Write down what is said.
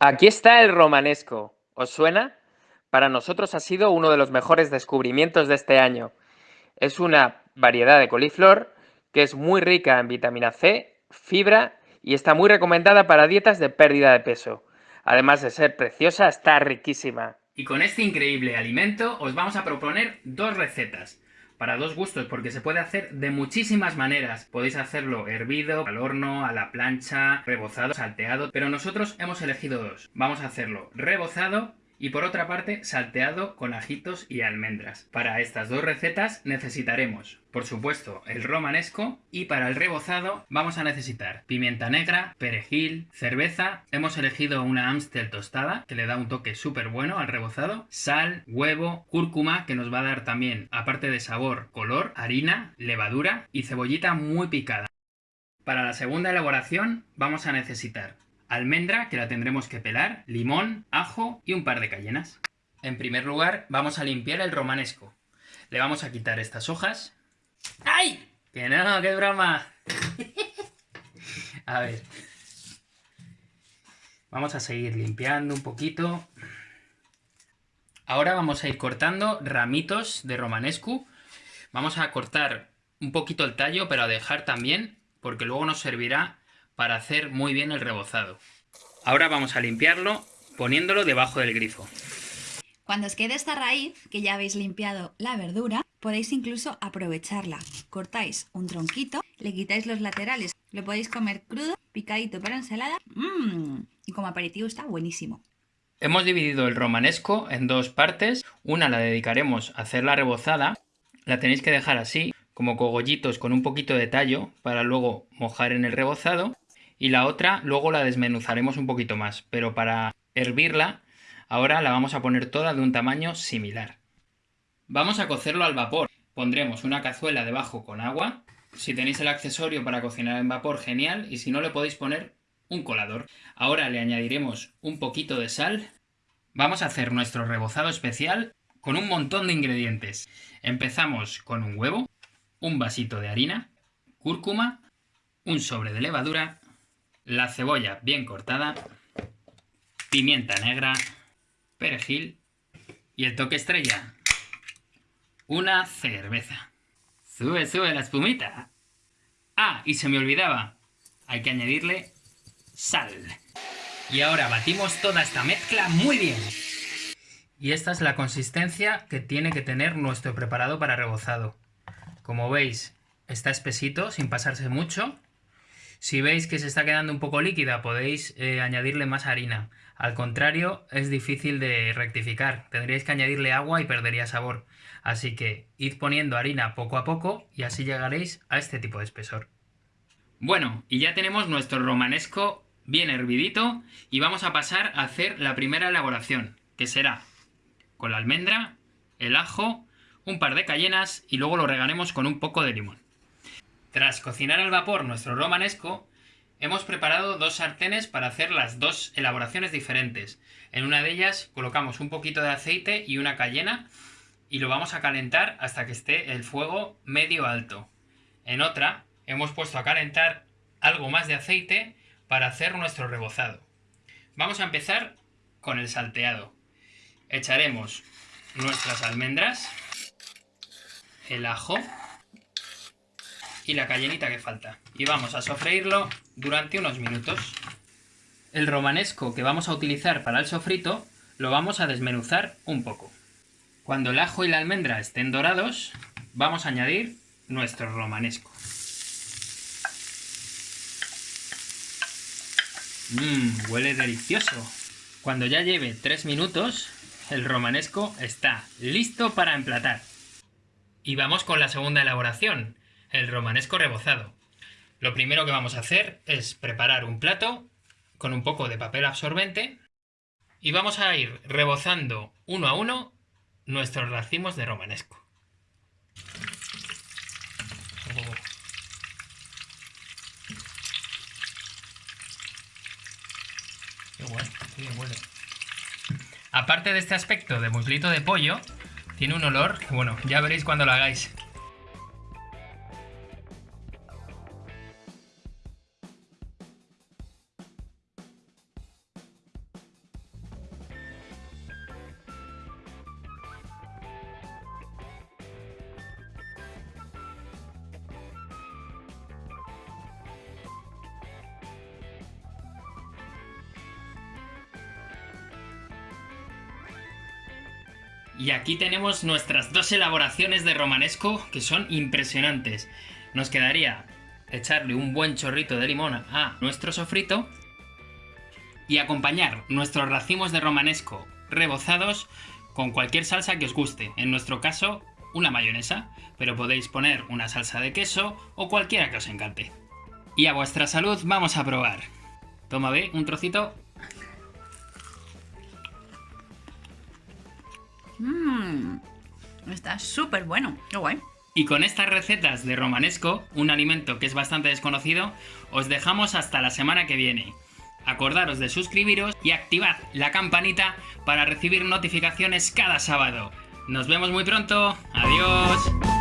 Aquí está el romanesco. ¿Os suena? Para nosotros ha sido uno de los mejores descubrimientos de este año. Es una variedad de coliflor que es muy rica en vitamina C, fibra y está muy recomendada para dietas de pérdida de peso. Además de ser preciosa, está riquísima. Y con este increíble alimento os vamos a proponer dos recetas para dos gustos, porque se puede hacer de muchísimas maneras. Podéis hacerlo hervido, al horno, a la plancha, rebozado, salteado, pero nosotros hemos elegido dos. Vamos a hacerlo rebozado y por otra parte salteado con ajitos y almendras. Para estas dos recetas necesitaremos, por supuesto, el romanesco y para el rebozado vamos a necesitar pimienta negra, perejil, cerveza, hemos elegido una Amstel tostada que le da un toque súper bueno al rebozado, sal, huevo, cúrcuma que nos va a dar también, aparte de sabor, color, harina, levadura y cebollita muy picada. Para la segunda elaboración vamos a necesitar almendra, que la tendremos que pelar, limón, ajo y un par de cayenas. En primer lugar, vamos a limpiar el romanesco. Le vamos a quitar estas hojas. ¡Ay! ¡Que no! ¡Qué broma! a ver. Vamos a seguir limpiando un poquito. Ahora vamos a ir cortando ramitos de romanesco. Vamos a cortar un poquito el tallo, pero a dejar también, porque luego nos servirá para hacer muy bien el rebozado. Ahora vamos a limpiarlo poniéndolo debajo del grifo. Cuando os quede esta raíz, que ya habéis limpiado la verdura, podéis incluso aprovecharla. Cortáis un tronquito, le quitáis los laterales, lo podéis comer crudo, picadito para ensalada, mmm, y como aperitivo está buenísimo. Hemos dividido el romanesco en dos partes, una la dedicaremos a hacer la rebozada, la tenéis que dejar así, como cogollitos con un poquito de tallo, para luego mojar en el rebozado, y la otra luego la desmenuzaremos un poquito más, pero para hervirla ahora la vamos a poner toda de un tamaño similar. Vamos a cocerlo al vapor. Pondremos una cazuela debajo con agua. Si tenéis el accesorio para cocinar en vapor, genial, y si no le podéis poner un colador. Ahora le añadiremos un poquito de sal. Vamos a hacer nuestro rebozado especial con un montón de ingredientes. Empezamos con un huevo, un vasito de harina, cúrcuma, un sobre de levadura, la cebolla bien cortada, pimienta negra, perejil y el toque estrella, una cerveza. Sube, sube la espumita. Ah, y se me olvidaba, hay que añadirle sal. Y ahora batimos toda esta mezcla muy bien. Y esta es la consistencia que tiene que tener nuestro preparado para rebozado. Como veis, está espesito, sin pasarse mucho. Si veis que se está quedando un poco líquida, podéis eh, añadirle más harina. Al contrario, es difícil de rectificar. Tendríais que añadirle agua y perdería sabor. Así que id poniendo harina poco a poco y así llegaréis a este tipo de espesor. Bueno, y ya tenemos nuestro romanesco bien hervidito y vamos a pasar a hacer la primera elaboración, que será con la almendra, el ajo, un par de cayenas y luego lo regaremos con un poco de limón. Tras cocinar al vapor nuestro romanesco, hemos preparado dos sartenes para hacer las dos elaboraciones diferentes. En una de ellas colocamos un poquito de aceite y una cayena y lo vamos a calentar hasta que esté el fuego medio alto. En otra hemos puesto a calentar algo más de aceite para hacer nuestro rebozado. Vamos a empezar con el salteado. Echaremos nuestras almendras, el ajo, y la cayenita que falta. Y vamos a sofreírlo durante unos minutos. El romanesco que vamos a utilizar para el sofrito lo vamos a desmenuzar un poco. Cuando el ajo y la almendra estén dorados, vamos a añadir nuestro romanesco. Mmm, huele delicioso. Cuando ya lleve 3 minutos, el romanesco está listo para emplatar. Y vamos con la segunda elaboración, el romanesco rebozado. Lo primero que vamos a hacer es preparar un plato con un poco de papel absorbente y vamos a ir rebozando uno a uno nuestros racimos de romanesco. Aparte de este aspecto de muslito de pollo, tiene un olor bueno, ya veréis cuando lo hagáis. Y aquí tenemos nuestras dos elaboraciones de romanesco que son impresionantes. Nos quedaría echarle un buen chorrito de limón a nuestro sofrito y acompañar nuestros racimos de romanesco rebozados con cualquier salsa que os guste. En nuestro caso, una mayonesa, pero podéis poner una salsa de queso o cualquiera que os encante. Y a vuestra salud vamos a probar. Toma, ve, un trocito. Mmm, está súper bueno. Qué guay. Y con estas recetas de romanesco, un alimento que es bastante desconocido, os dejamos hasta la semana que viene. Acordaros de suscribiros y activad la campanita para recibir notificaciones cada sábado. Nos vemos muy pronto. Adiós.